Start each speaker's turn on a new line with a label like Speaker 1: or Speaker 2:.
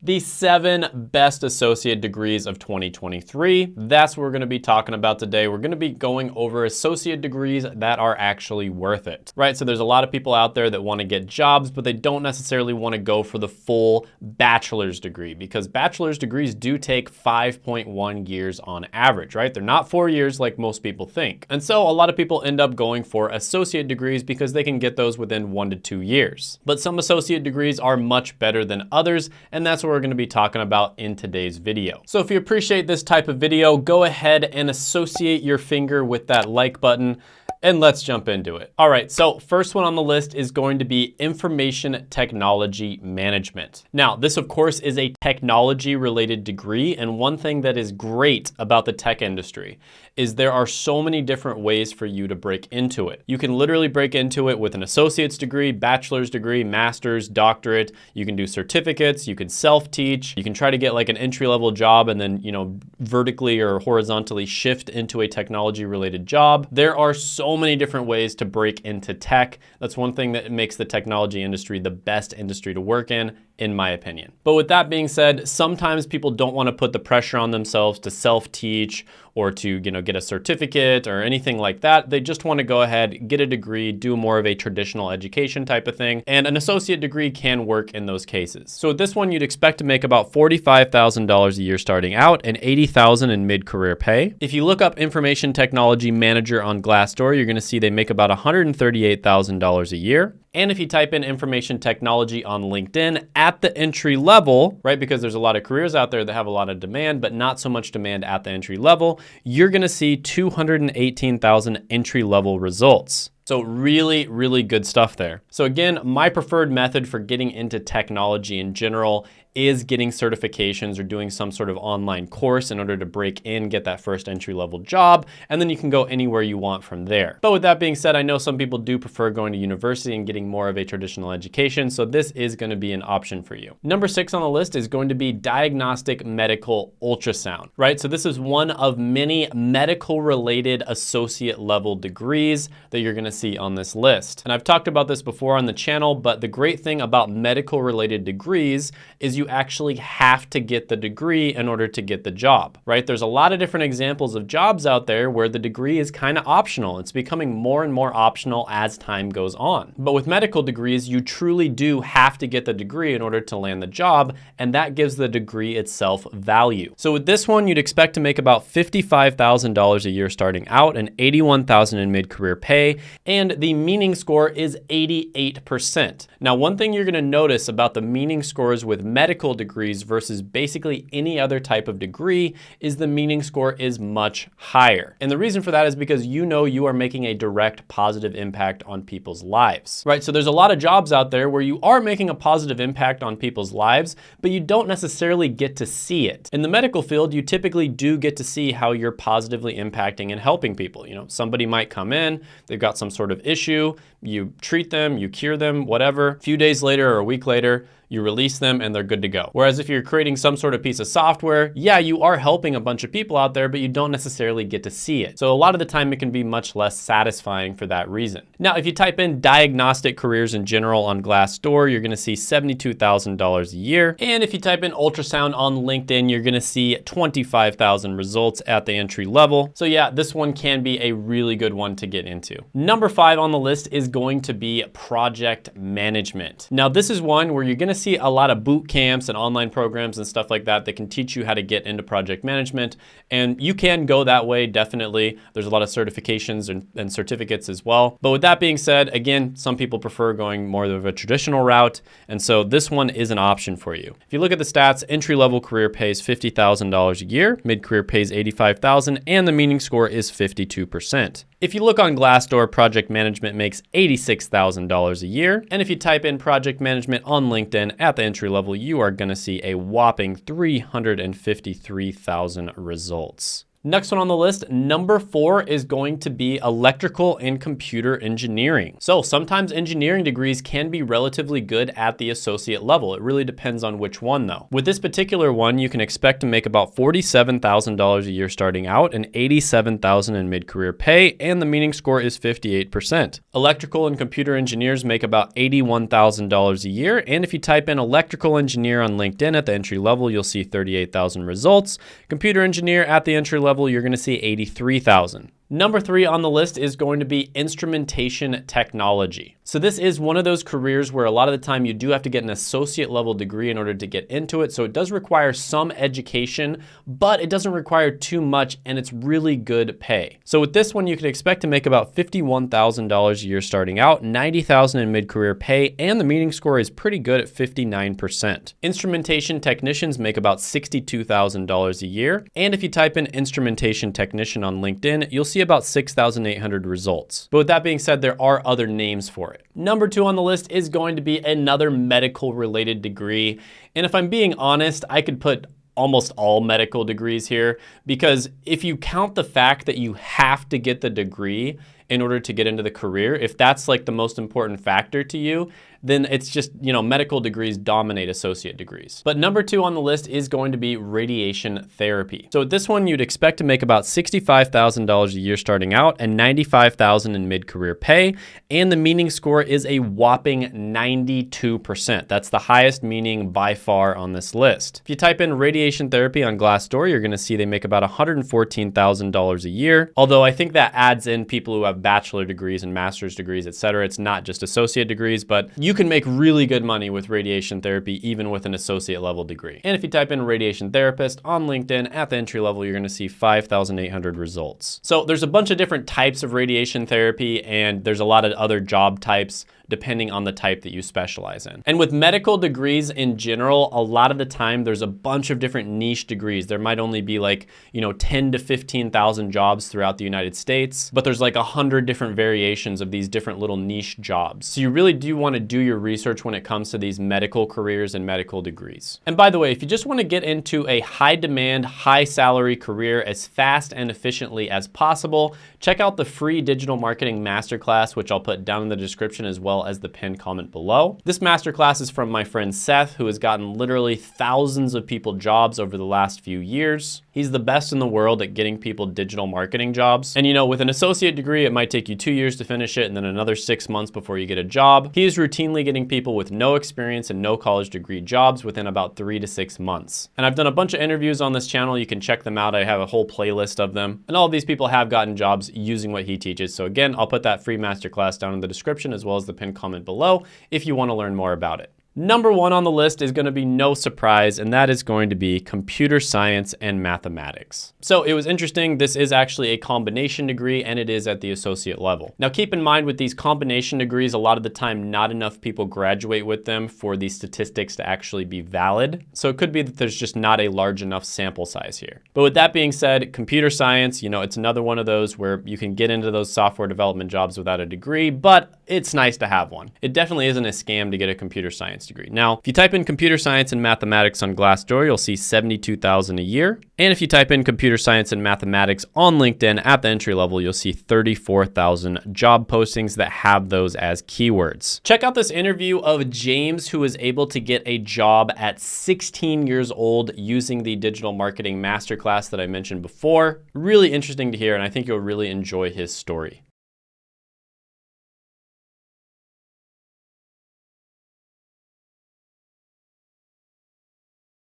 Speaker 1: the seven best associate degrees of 2023. That's what we're gonna be talking about today. We're gonna be going over associate degrees that are actually worth it, right? So there's a lot of people out there that wanna get jobs, but they don't necessarily wanna go for the full bachelor's degree because bachelor's degrees do take 5.1 years on average, right? They're not four years like most people think. And so a lot of people end up going for associate degrees because they can get those within one to two years. But some associate degrees are much better than others, and that's what we're gonna be talking about in today's video. So if you appreciate this type of video, go ahead and associate your finger with that like button and let's jump into it. All right, so first one on the list is going to be information technology management. Now, this of course is a technology related degree. And one thing that is great about the tech industry is there are so many different ways for you to break into it. You can literally break into it with an associate's degree, bachelor's degree, master's, doctorate. You can do certificates, you can self-teach, you can try to get like an entry-level job and then, you know, vertically or horizontally shift into a technology related job. There are so so many different ways to break into tech. That's one thing that makes the technology industry the best industry to work in in my opinion. But with that being said, sometimes people don't want to put the pressure on themselves to self-teach or to you know, get a certificate or anything like that. They just want to go ahead, get a degree, do more of a traditional education type of thing. And an associate degree can work in those cases. So this one, you'd expect to make about $45,000 a year starting out and $80,000 in mid-career pay. If you look up information technology manager on Glassdoor, you're going to see they make about $138,000 a year. And if you type in information technology on LinkedIn at the entry level, right, because there's a lot of careers out there that have a lot of demand, but not so much demand at the entry level, you're gonna see 218,000 entry level results. So really, really good stuff there. So again, my preferred method for getting into technology in general is getting certifications or doing some sort of online course in order to break in, get that first entry level job, and then you can go anywhere you want from there. But with that being said, I know some people do prefer going to university and getting more of a traditional education, so this is gonna be an option for you. Number six on the list is going to be diagnostic medical ultrasound, right? So this is one of many medical related associate level degrees that you're gonna see on this list. And I've talked about this before on the channel, but the great thing about medical related degrees is you actually have to get the degree in order to get the job, right? There's a lot of different examples of jobs out there where the degree is kind of optional. It's becoming more and more optional as time goes on. But with medical degrees, you truly do have to get the degree in order to land the job, and that gives the degree itself value. So with this one, you'd expect to make about $55,000 a year starting out and 81,000 in mid-career pay, and the meaning score is 88%. Now, one thing you're gonna notice about the meaning scores with medical degrees versus basically any other type of degree is the meaning score is much higher. And the reason for that is because you know you are making a direct positive impact on people's lives, right? So there's a lot of jobs out there where you are making a positive impact on people's lives, but you don't necessarily get to see it. In the medical field, you typically do get to see how you're positively impacting and helping people. You know, somebody might come in, they've got some sort of issue, you treat them, you cure them, whatever. A few days later or a week later, you release them and they're good to go. Whereas if you're creating some sort of piece of software, yeah, you are helping a bunch of people out there, but you don't necessarily get to see it. So a lot of the time it can be much less satisfying for that reason. Now, if you type in diagnostic careers in general on Glassdoor, you're gonna see $72,000 a year. And if you type in ultrasound on LinkedIn, you're gonna see 25,000 results at the entry level. So yeah, this one can be a really good one to get into. Number five on the list is going to be project management. Now, this is one where you're gonna see a lot of boot camps and online programs and stuff like that that can teach you how to get into project management. And you can go that way, definitely. There's a lot of certifications and, and certificates as well. But with that being said, again, some people prefer going more of a traditional route. And so this one is an option for you. If you look at the stats, entry-level career pays $50,000 a year, mid-career pays 85,000, and the meaning score is 52%. If you look on Glassdoor, project management makes $86,000 a year. And if you type in project management on LinkedIn at the entry level, you are gonna see a whopping 353,000 results. Next one on the list, number four is going to be electrical and computer engineering. So sometimes engineering degrees can be relatively good at the associate level. It really depends on which one though. With this particular one, you can expect to make about $47,000 a year starting out and 87,000 in mid-career pay, and the meaning score is 58%. Electrical and computer engineers make about $81,000 a year, and if you type in electrical engineer on LinkedIn at the entry level, you'll see 38,000 results. Computer engineer at the entry level, you're gonna see 83,000. Number three on the list is going to be instrumentation technology. So this is one of those careers where a lot of the time you do have to get an associate level degree in order to get into it. So it does require some education, but it doesn't require too much and it's really good pay. So with this one, you can expect to make about $51,000 a year starting out, 90,000 in mid-career pay, and the meaning score is pretty good at 59%. Instrumentation technicians make about $62,000 a year. And if you type in instrumentation technician on LinkedIn, you'll see see about 6,800 results. But with that being said, there are other names for it. Number two on the list is going to be another medical related degree. And if I'm being honest, I could put almost all medical degrees here because if you count the fact that you have to get the degree in order to get into the career, if that's like the most important factor to you, then it's just, you know, medical degrees dominate associate degrees. But number two on the list is going to be radiation therapy. So this one, you'd expect to make about $65,000 a year starting out and 95,000 in mid-career pay. And the meaning score is a whopping 92%. That's the highest meaning by far on this list. If you type in radiation therapy on Glassdoor, you're gonna see they make about $114,000 a year. Although I think that adds in people who have bachelor degrees and master's degrees, et cetera. It's not just associate degrees, but you can make really good money with radiation therapy even with an associate level degree. And if you type in radiation therapist on LinkedIn at the entry level, you're gonna see 5,800 results. So there's a bunch of different types of radiation therapy and there's a lot of other job types depending on the type that you specialize in. And with medical degrees in general, a lot of the time there's a bunch of different niche degrees. There might only be like, you know, 10 to 15,000 jobs throughout the United States, but there's like a hundred different variations of these different little niche jobs. So you really do wanna do your research when it comes to these medical careers and medical degrees. And by the way, if you just wanna get into a high demand, high salary career as fast and efficiently as possible, check out the free digital marketing masterclass, which I'll put down in the description as well as the pinned comment below. This masterclass is from my friend Seth, who has gotten literally thousands of people jobs over the last few years. He's the best in the world at getting people digital marketing jobs. And you know, with an associate degree, it might take you two years to finish it and then another six months before you get a job. He is routinely getting people with no experience and no college degree jobs within about three to six months. And I've done a bunch of interviews on this channel. You can check them out. I have a whole playlist of them. And all these people have gotten jobs using what he teaches. So again, I'll put that free masterclass down in the description as well as the pinned comment below if you wanna learn more about it. Number one on the list is gonna be no surprise, and that is going to be computer science and mathematics. So it was interesting, this is actually a combination degree and it is at the associate level. Now keep in mind with these combination degrees, a lot of the time not enough people graduate with them for these statistics to actually be valid. So it could be that there's just not a large enough sample size here. But with that being said, computer science, you know, it's another one of those where you can get into those software development jobs without a degree, but it's nice to have one. It definitely isn't a scam to get a computer science degree. Now, if you type in computer science and mathematics on Glassdoor, you'll see 72,000 a year. And if you type in computer science and mathematics on LinkedIn at the entry level, you'll see 34,000 job postings that have those as keywords. Check out this interview of James, who was able to get a job at 16 years old using the digital marketing masterclass that I mentioned before. Really interesting to hear, and I think you'll really enjoy his story.